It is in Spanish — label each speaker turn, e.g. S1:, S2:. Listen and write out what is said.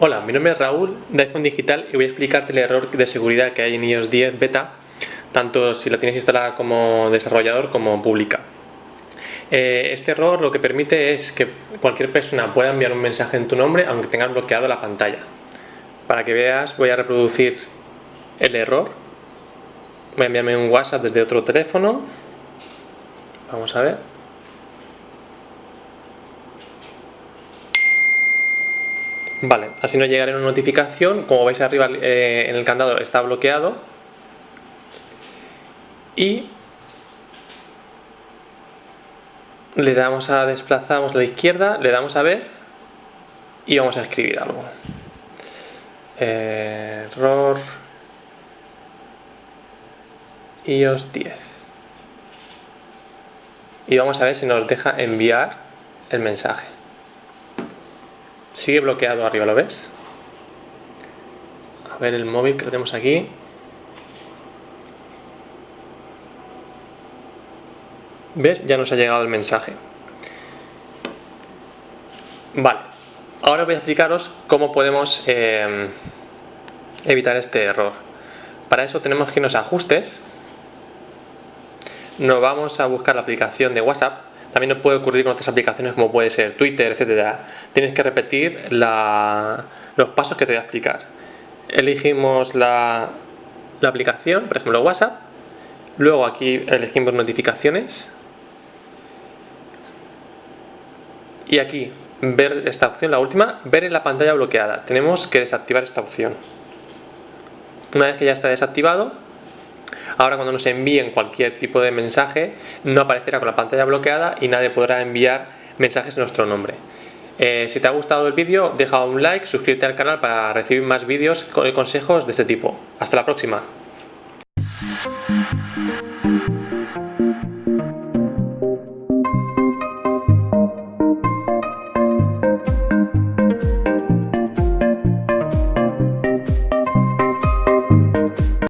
S1: Hola, mi nombre es Raúl de iPhone Digital y voy a explicarte el error de seguridad que hay en iOS 10 Beta, tanto si la tienes instalada como desarrollador como pública. Eh, este error lo que permite es que cualquier persona pueda enviar un mensaje en tu nombre aunque tengas bloqueado la pantalla. Para que veas voy a reproducir el error. Voy a enviarme un WhatsApp desde otro teléfono. Vamos a ver. Vale, así nos llegará una notificación, como veis arriba eh, en el candado está bloqueado y le damos a desplazamos a la izquierda, le damos a ver y vamos a escribir algo. Error iOS 10 y vamos a ver si nos deja enviar el mensaje. Sigue bloqueado arriba, ¿lo ves? A ver el móvil que lo tenemos aquí. ¿Ves? Ya nos ha llegado el mensaje. Vale, ahora voy a explicaros cómo podemos eh, evitar este error. Para eso tenemos que irnos a ajustes, nos vamos a buscar la aplicación de WhatsApp también nos puede ocurrir con otras aplicaciones como puede ser Twitter, etcétera. Tienes que repetir los pasos que te voy a explicar. Elegimos la, la aplicación, por ejemplo WhatsApp. Luego aquí elegimos notificaciones. Y aquí, ver esta opción, la última, ver en la pantalla bloqueada. Tenemos que desactivar esta opción. Una vez que ya está desactivado, Ahora cuando nos envíen cualquier tipo de mensaje no aparecerá con la pantalla bloqueada y nadie podrá enviar mensajes en nuestro nombre. Eh, si te ha gustado el vídeo deja un like, suscríbete al canal para recibir más vídeos con consejos de este tipo. Hasta la próxima.